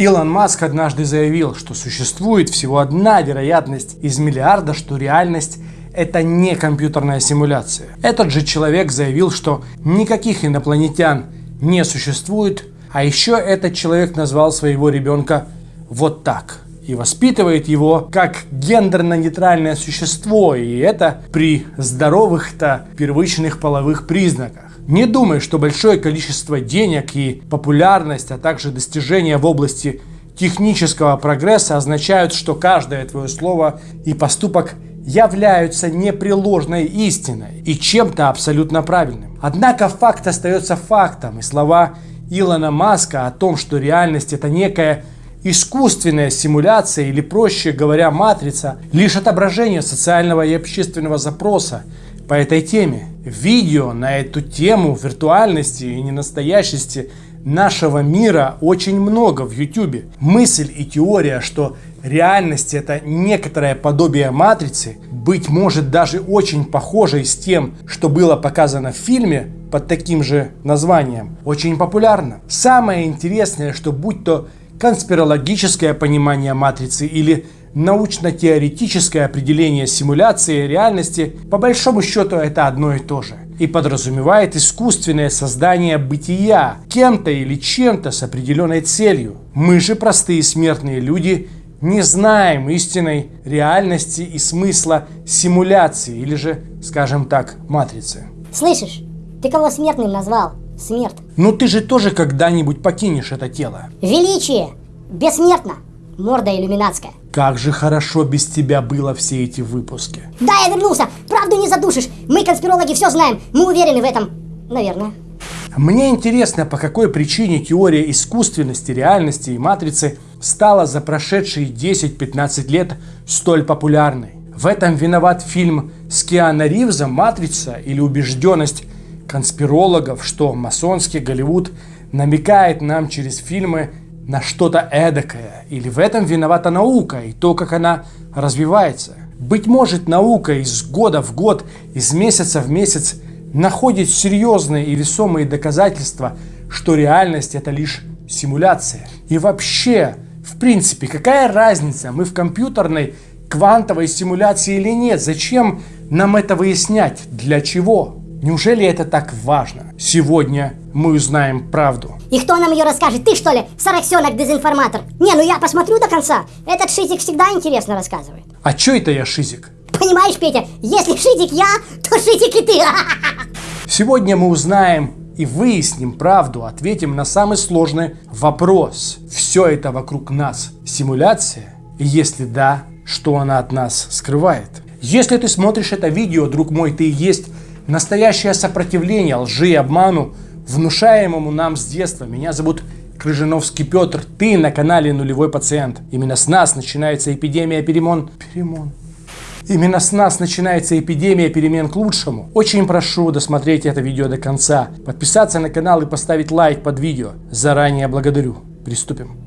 Илон Маск однажды заявил, что существует всего одна вероятность из миллиарда, что реальность это не компьютерная симуляция. Этот же человек заявил, что никаких инопланетян не существует, а еще этот человек назвал своего ребенка вот так и воспитывает его как гендерно-нейтральное существо, и это при здоровых-то первичных половых признаках. Не думай, что большое количество денег и популярность, а также достижения в области технического прогресса означают, что каждое твое слово и поступок являются непреложной истиной и чем-то абсолютно правильным. Однако факт остается фактом, и слова Илона Маска о том, что реальность это некая искусственная симуляция или, проще говоря, матрица, лишь отображение социального и общественного запроса по этой теме. Видео на эту тему виртуальности и ненастоящести нашего мира очень много в YouTube. Мысль и теория, что реальность это некоторое подобие матрицы, быть может даже очень похожей с тем, что было показано в фильме под таким же названием, очень популярна. Самое интересное, что будь то конспирологическое понимание матрицы или научно-теоретическое определение симуляции реальности, по большому счету это одно и то же. И подразумевает искусственное создание бытия кем-то или чем-то с определенной целью. Мы же, простые смертные люди, не знаем истинной реальности и смысла симуляции, или же, скажем так, матрицы. Слышишь, ты кого смертным назвал? Смерть. Ну ты же тоже когда-нибудь покинешь это тело. Величие! Бессмертно! Морда иллюминатская. Как же хорошо без тебя было все эти выпуски. Да, я вернулся! Правду не задушишь! Мы, конспирологи, все знаем! Мы уверены в этом. Наверное. Мне интересно, по какой причине теория искусственности, реальности и матрицы стала за прошедшие 10-15 лет столь популярной. В этом виноват фильм с Киану Ривзом «Матрица» или убежденность конспирологов, что масонский Голливуд намекает нам через фильмы на что-то эдакое. Или в этом виновата наука и то, как она развивается. Быть может, наука из года в год, из месяца в месяц находит серьезные и весомые доказательства, что реальность это лишь симуляция. И вообще, в принципе, какая разница, мы в компьютерной квантовой симуляции или нет? Зачем нам это выяснять? Для чего? Неужели это так важно? Сегодня мы узнаем правду. И кто нам ее расскажет? Ты что ли? Сараксенок дезинформатор. Не, ну я посмотрю до конца. Этот Шизик всегда интересно рассказывает. А чё это я Шизик? Понимаешь, Петя, если Шизик я, то Шизик и ты. Сегодня мы узнаем и выясним правду, ответим на самый сложный вопрос. Все это вокруг нас симуляция? И если да, что она от нас скрывает? Если ты смотришь это видео, друг мой, ты и есть Настоящее сопротивление лжи и обману, внушаемому нам с детства. Меня зовут Крыжиновский Петр. Ты на канале Нулевой Пациент. Именно с нас начинается эпидемия перемен. Перемон. Именно с нас начинается эпидемия перемен к лучшему. Очень прошу досмотреть это видео до конца, подписаться на канал и поставить лайк под видео. Заранее благодарю. Приступим.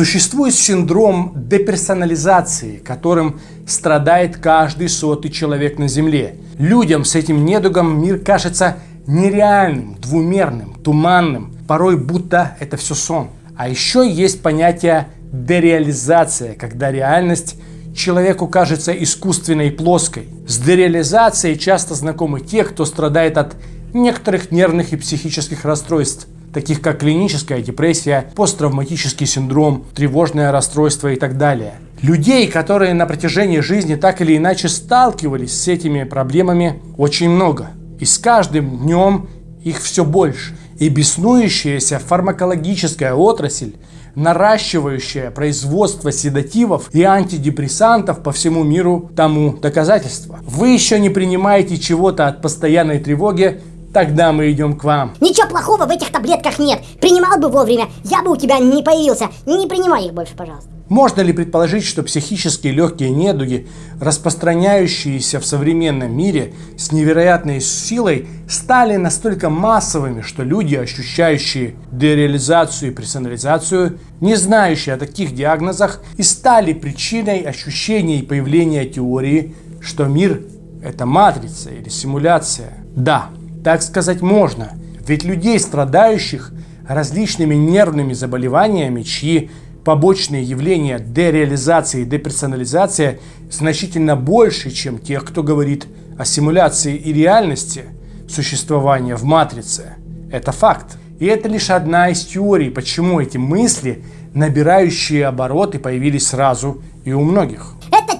Существует синдром деперсонализации, которым страдает каждый сотый человек на Земле. Людям с этим недугом мир кажется нереальным, двумерным, туманным, порой будто это все сон. А еще есть понятие дереализация, когда реальность человеку кажется искусственной и плоской. С дереализацией часто знакомы те, кто страдает от некоторых нервных и психических расстройств таких как клиническая депрессия, посттравматический синдром, тревожное расстройство и так далее. Людей, которые на протяжении жизни так или иначе сталкивались с этими проблемами, очень много. И с каждым днем их все больше. И беснующаяся фармакологическая отрасль, наращивающая производство седативов и антидепрессантов по всему миру тому доказательство. Вы еще не принимаете чего-то от постоянной тревоги, Тогда мы идем к вам. Ничего плохого в этих таблетках нет. Принимал бы вовремя, я бы у тебя не появился. Не принимай их больше, пожалуйста. Можно ли предположить, что психические легкие недуги, распространяющиеся в современном мире с невероятной силой, стали настолько массовыми, что люди, ощущающие дереализацию и персонализацию, не знающие о таких диагнозах, и стали причиной ощущения и появления теории, что мир – это матрица или симуляция? Да, так сказать можно, ведь людей, страдающих различными нервными заболеваниями, чьи побочные явления дереализации и деперсонализация значительно больше, чем тех, кто говорит о симуляции и реальности существования в матрице. Это факт. И это лишь одна из теорий, почему эти мысли, набирающие обороты, появились сразу и у многих.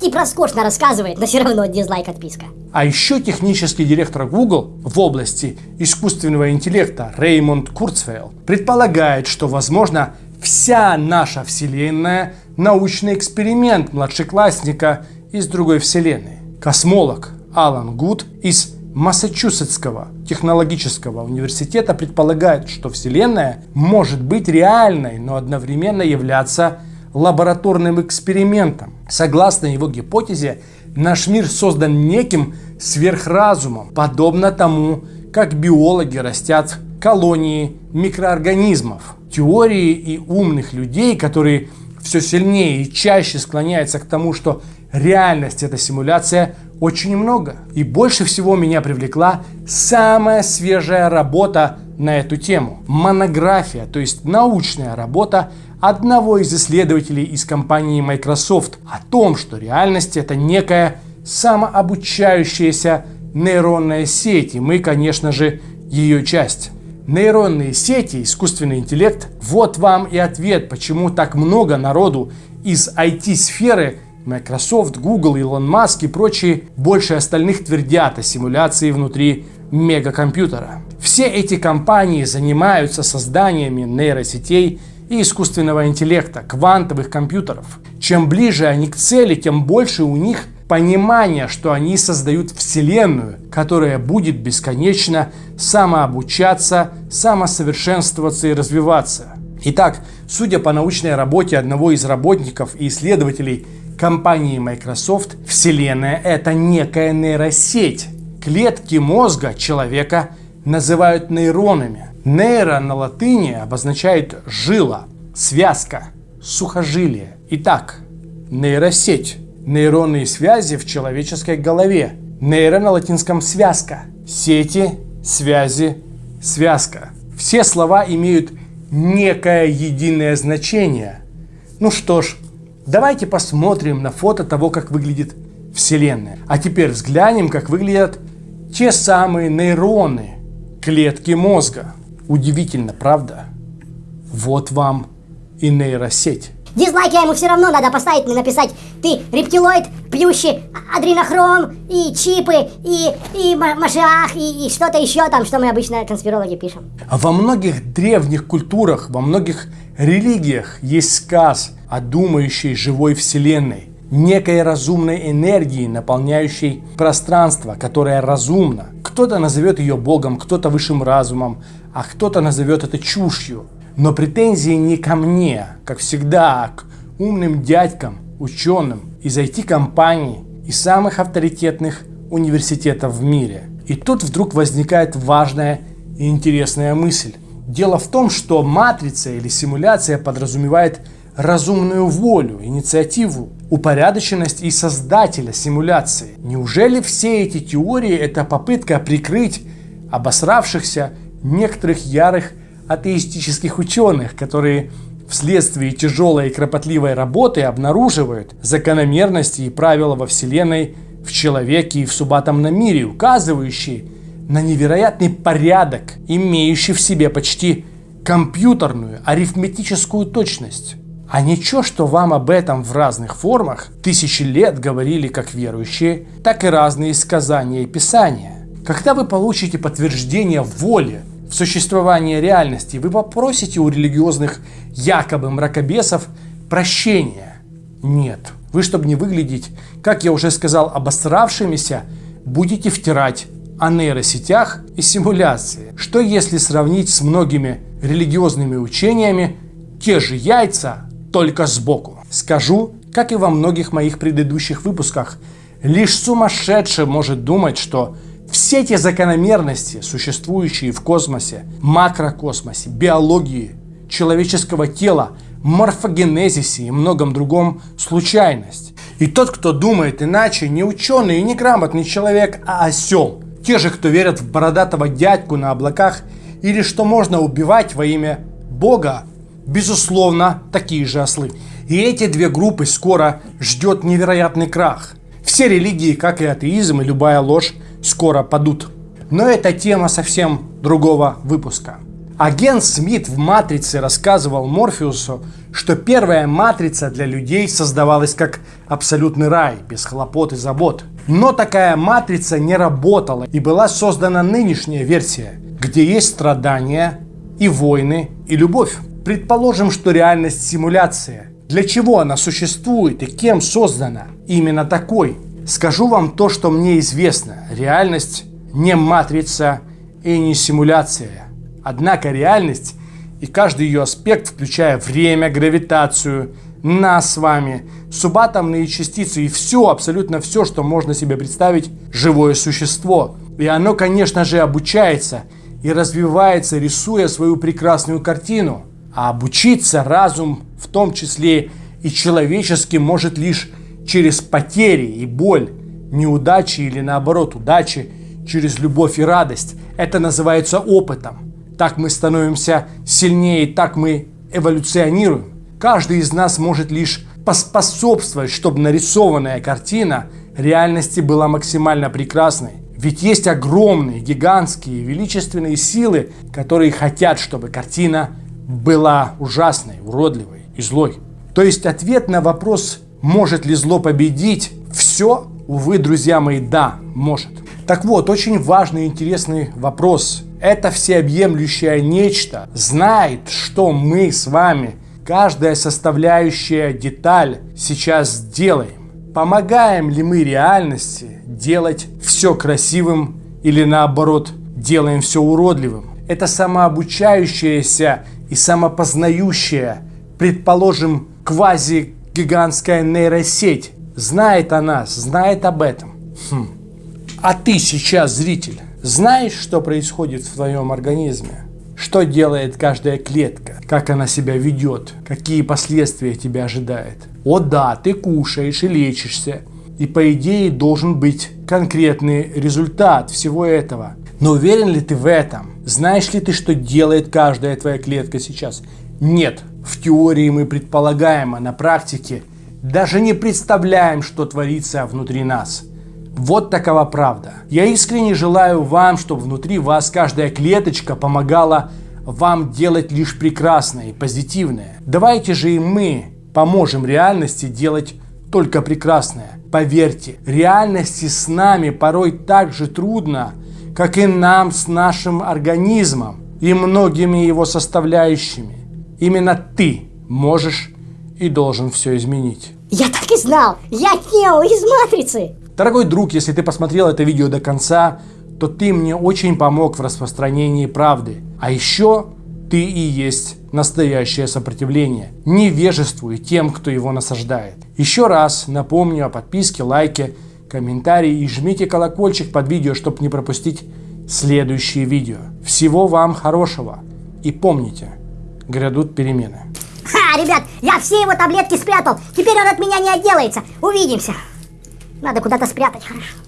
Тип роскошно рассказывает, но все равно дизлайк отписка. А еще технический директор Google в области искусственного интеллекта Реймонд Курцвейл предполагает, что, возможно, Вся наша Вселенная – научный эксперимент младшеклассника из другой Вселенной. Космолог Алан Гуд из Массачусетского технологического университета предполагает, что Вселенная может быть реальной, но одновременно являться лабораторным экспериментом. Согласно его гипотезе, наш мир создан неким сверхразумом, подобно тому, как биологи растят колонии микроорганизмов. Теории и умных людей, которые все сильнее и чаще склоняются к тому, что реальность это симуляция, очень много. И больше всего меня привлекла самая свежая работа на эту тему. Монография, то есть научная работа одного из исследователей из компании Microsoft о том, что реальность это некая самообучающаяся нейронная сеть. И мы, конечно же, ее часть нейронные сети, искусственный интеллект, вот вам и ответ, почему так много народу из IT-сферы, Microsoft, Google, Elon Musk и прочие, больше остальных твердят о симуляции внутри мегакомпьютера. Все эти компании занимаются созданиями нейросетей и искусственного интеллекта, квантовых компьютеров. Чем ближе они к цели, тем больше у них понимание, что они создают Вселенную, которая будет бесконечно самообучаться, самосовершенствоваться и развиваться. Итак, судя по научной работе одного из работников и исследователей компании Microsoft, Вселенная – это некая нейросеть. Клетки мозга человека называют нейронами. Нейро на латыни обозначает жила, связка, сухожилие. Итак, нейросеть Нейронные связи в человеческой голове. Нейро на латинском связка. Сети, связи, связка. Все слова имеют некое единое значение. Ну что ж, давайте посмотрим на фото того, как выглядит Вселенная. А теперь взглянем, как выглядят те самые нейроны, клетки мозга. Удивительно, правда? Вот вам и нейросеть. Дизлайк я ему все равно надо поставить, написать Ты рептилоид, плющи, адренохром, и чипы, и, и машиах, и, и что-то еще там, что мы обычно конспирологи пишем. А во многих древних культурах, во многих религиях есть сказ о думающей живой вселенной, некой разумной энергии, наполняющей пространство, которая разумна. Кто-то назовет ее Богом, кто-то высшим разумом, а кто-то назовет это чушью. Но претензии не ко мне, как всегда, а к умным дядькам, ученым из IT-компаний и самых авторитетных университетов в мире. И тут вдруг возникает важная и интересная мысль. Дело в том, что матрица или симуляция подразумевает разумную волю, инициативу, упорядоченность и создателя симуляции. Неужели все эти теории – это попытка прикрыть обосравшихся некоторых ярых атеистических ученых, которые вследствие тяжелой и кропотливой работы обнаруживают закономерности и правила во Вселенной, в человеке и в субатомном мире, указывающие на невероятный порядок, имеющий в себе почти компьютерную арифметическую точность. А ничего, что вам об этом в разных формах тысячи лет говорили как верующие, так и разные сказания и писания. Когда вы получите подтверждение воли в существовании реальности, вы попросите у религиозных якобы мракобесов прощения. Нет. Вы, чтобы не выглядеть, как я уже сказал, обосравшимися, будете втирать о нейросетях и симуляции. Что если сравнить с многими религиозными учениями те же яйца, только сбоку? Скажу, как и во многих моих предыдущих выпусках, лишь сумасшедший может думать, что все эти закономерности, существующие в космосе, макрокосмосе, биологии, человеческого тела, морфогенезисе и многом другом случайность. И тот, кто думает иначе, не ученый и не грамотный человек, а осел. Те же, кто верят в бородатого дядьку на облаках или что можно убивать во имя Бога, безусловно, такие же ослы. И эти две группы скоро ждет невероятный крах. Все религии, как и атеизм и любая ложь, скоро падут. Но это тема совсем другого выпуска. Агент Смит в «Матрице» рассказывал Морфеусу, что первая «Матрица» для людей создавалась как абсолютный рай, без хлопот и забот. Но такая «Матрица» не работала и была создана нынешняя версия, где есть страдания и войны и любовь. Предположим, что реальность симуляция. Для чего она существует и кем создана? Именно такой. Скажу вам то, что мне известно. Реальность не матрица и не симуляция. Однако реальность и каждый ее аспект, включая время, гравитацию, нас с вами, субатомные частицы и все, абсолютно все, что можно себе представить, живое существо. И оно, конечно же, обучается и развивается, рисуя свою прекрасную картину. А обучиться разум, в том числе и человеческий, может лишь через потери и боль, неудачи или наоборот удачи, через любовь и радость. Это называется опытом. Так мы становимся сильнее, так мы эволюционируем. Каждый из нас может лишь поспособствовать, чтобы нарисованная картина реальности была максимально прекрасной. Ведь есть огромные, гигантские, величественные силы, которые хотят, чтобы картина была ужасной, уродливой и злой. То есть ответ на вопрос, может ли зло победить, все, увы, друзья мои, да, может. Так вот, очень важный и интересный вопрос. Это всеобъемлющее нечто знает, что мы с вами, каждая составляющая деталь сейчас делаем. Помогаем ли мы реальности делать все красивым или наоборот делаем все уродливым? Это самообучающаяся и самопознающая, предположим, квази-гигантская нейросеть знает о нас, знает об этом. Хм. А ты сейчас, зритель, знаешь, что происходит в твоем организме? Что делает каждая клетка? Как она себя ведет? Какие последствия тебя ожидает? О да, ты кушаешь и лечишься. И по идее должен быть конкретный результат всего этого. Но уверен ли ты в этом? Знаешь ли ты, что делает каждая твоя клетка сейчас? Нет. В теории мы предполагаем, а на практике даже не представляем, что творится внутри нас. Вот такова правда. Я искренне желаю вам, чтобы внутри вас каждая клеточка помогала вам делать лишь прекрасное и позитивное. Давайте же и мы поможем реальности делать только прекрасное. Поверьте, реальности с нами порой так же трудно, как и нам с нашим организмом и многими его составляющими. Именно ты можешь и должен все изменить. Я так и знал! Я Нео из Матрицы! Дорогой друг, если ты посмотрел это видео до конца, то ты мне очень помог в распространении правды. А еще ты и есть настоящее сопротивление. Невежествуй тем, кто его насаждает. Еще раз напомню о подписке, лайке, комментарии и жмите колокольчик под видео, чтобы не пропустить следующие видео. Всего вам хорошего. И помните, грядут перемены. Ха, ребят, я все его таблетки спрятал. Теперь он от меня не отделается. Увидимся. Надо куда-то спрятать, хорошо.